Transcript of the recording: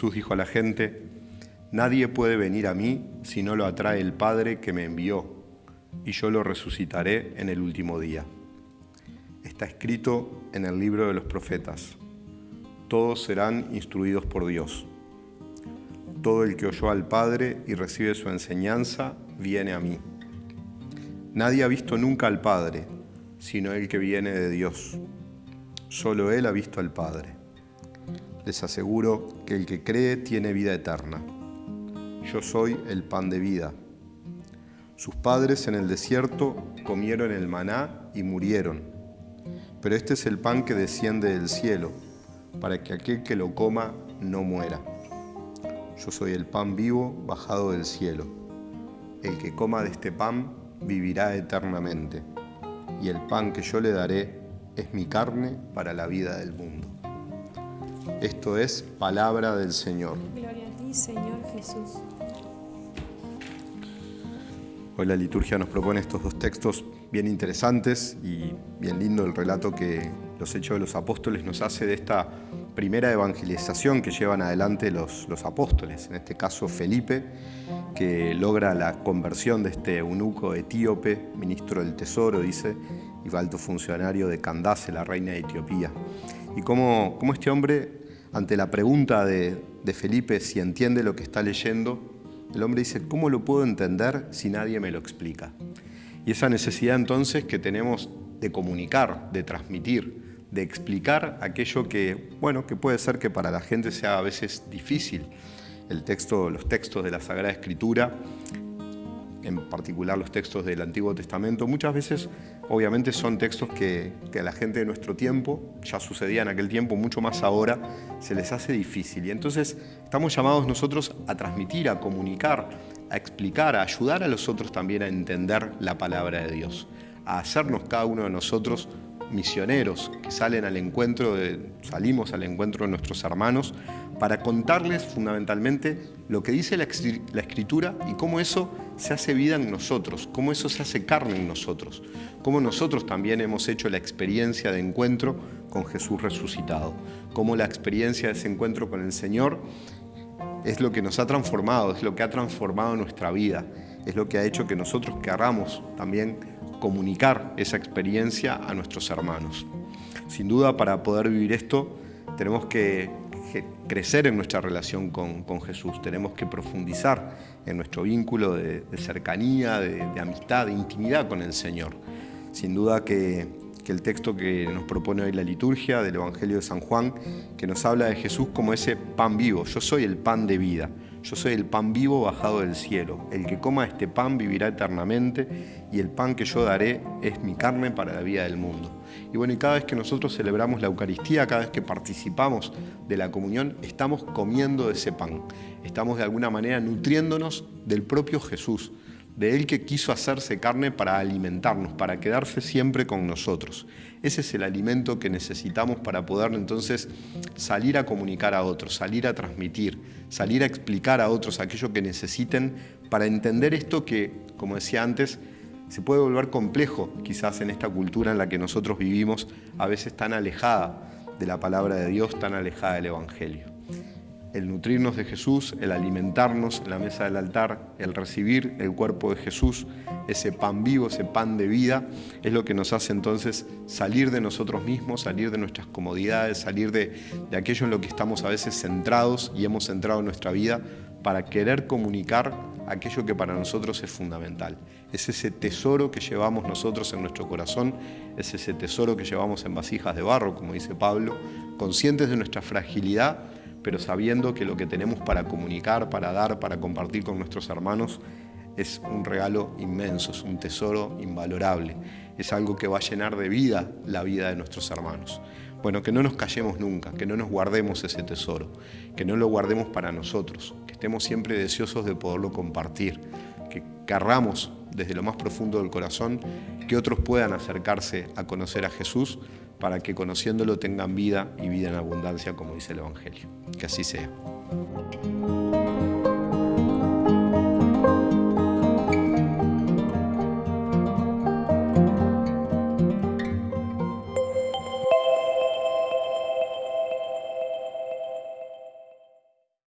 Jesús dijo a la gente, Nadie puede venir a mí si no lo atrae el Padre que me envió, y yo lo resucitaré en el último día. Está escrito en el libro de los profetas, todos serán instruidos por Dios. Todo el que oyó al Padre y recibe su enseñanza, viene a mí. Nadie ha visto nunca al Padre, sino el que viene de Dios. Solo Él ha visto al Padre. Les aseguro que el que cree tiene vida eterna. Yo soy el pan de vida. Sus padres en el desierto comieron el maná y murieron. Pero este es el pan que desciende del cielo, para que aquel que lo coma no muera. Yo soy el pan vivo bajado del cielo. El que coma de este pan vivirá eternamente, y el pan que yo le daré es mi carne para la vida del mundo. Esto es palabra del Señor. Gloria a ti, Señor Jesús. Hoy la liturgia nos propone estos dos textos bien interesantes y bien lindo el relato que los Hechos de los Apóstoles nos hace de esta primera evangelización que llevan adelante los, apóstoles, en este caso Felipe, que logra la conversión de este eunuco etíope, ministro del Tesoro, dice, y alto funcionario de Candace, la reina de Etiopía. Y cómo, cómo este hombre, ante la pregunta de, de Felipe si entiende lo que está leyendo, el hombre dice, ¿cómo lo puedo entender si nadie me lo explica? Y esa necesidad entonces que tenemos de comunicar, de transmitir, de explicar aquello que, bueno, que puede ser que para la gente sea a veces difícil. El texto, los textos de la Sagrada Escritura en particular los textos del Antiguo Testamento, muchas veces obviamente son textos que, a la gente de nuestro tiempo, ya sucedía en aquel tiempo, mucho más ahora, se les hace difícil. Y entonces estamos llamados nosotros a transmitir, a comunicar, a explicar, a ayudar a los otros también a entender la palabra de Dios, a hacernos cada uno de nosotros misioneros que salen al encuentro, de, salimos al encuentro de nuestros hermanos para contarles fundamentalmente lo que dice la, Escritura y cómo eso se hace vida en nosotros, cómo eso se hace carne en nosotros, cómo nosotros también hemos hecho la experiencia de encuentro con Jesús resucitado, cómo la experiencia de ese encuentro con el Señor es lo que nos ha transformado, es lo que ha transformado nuestra vida, es lo que ha hecho que nosotros querramos también comunicar esa experiencia a nuestros hermanos. Sin duda, para poder vivir esto, tenemos que crecer en nuestra relación con, Jesús, tenemos que profundizar en nuestro vínculo de, cercanía, de, amistad, de intimidad con el Señor. Sin duda que, el texto que nos propone hoy la liturgia del Evangelio de San Juan, que nos habla de Jesús como ese pan vivo, yo soy el pan de vida, yo soy el pan vivo bajado del cielo, el que coma este pan vivirá eternamente y el pan que yo daré es mi carne para la vida del mundo. Y bueno, y cada vez que nosotros celebramos la Eucaristía, cada vez que participamos de la comunión, estamos comiendo de ese pan. Estamos de alguna manera nutriéndonos del propio Jesús, de Él que quiso hacerse carne para alimentarnos, para quedarse siempre con nosotros. Ese es el alimento que necesitamos para poder entonces salir a comunicar a otros, salir a transmitir, salir a explicar a otros aquello que necesiten para entender esto que, como decía antes, se puede volver complejo quizás en esta cultura en la que nosotros vivimos, a veces tan alejada de la palabra de Dios, tan alejada del Evangelio. El nutrirnos de Jesús, el alimentarnos en la mesa del altar, el recibir el cuerpo de Jesús, ese pan vivo, ese pan de vida, es lo que nos hace entonces salir de nosotros mismos, salir de nuestras comodidades, salir de, de aquello en lo que estamos a veces centrados y hemos centrado nuestra vida para querer comunicar aquello que para nosotros es fundamental. Es ese tesoro que llevamos nosotros en nuestro corazón, es ese tesoro que llevamos en vasijas de barro, como dice Pablo, conscientes de nuestra fragilidad, pero sabiendo que lo que tenemos para comunicar, para dar, para compartir con nuestros hermanos es un regalo inmenso, es un tesoro invalorable, es algo que va a llenar de vida la vida de nuestros hermanos. Bueno, que no nos callemos nunca, que no nos guardemos ese tesoro, que no lo guardemos para nosotros, que estemos siempre deseosos de poderlo compartir, que querramos desde lo más profundo del corazón que otros puedan acercarse a conocer a Jesús para que conociéndolo tengan vida y vida en abundancia, como dice el Evangelio. Que así sea.